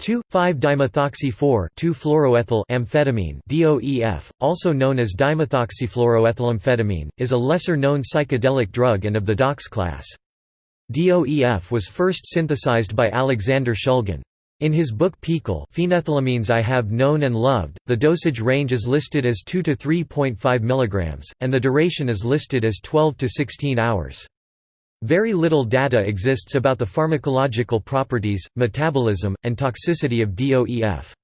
2,5-dimethoxy-4 amphetamine DOEF, also known as dimethoxyfluoroethylamphetamine, is a lesser-known psychedelic drug and of the DOX class. DOEF was first synthesized by Alexander Shulgin. In his book PiHKAL Phenethylamines I Have Known and Loved, the dosage range is listed as 2 to 3.5 mg, and the duration is listed as 12 to 16 hours. Very little data exists about the pharmacological properties, metabolism, and toxicity of DOEF.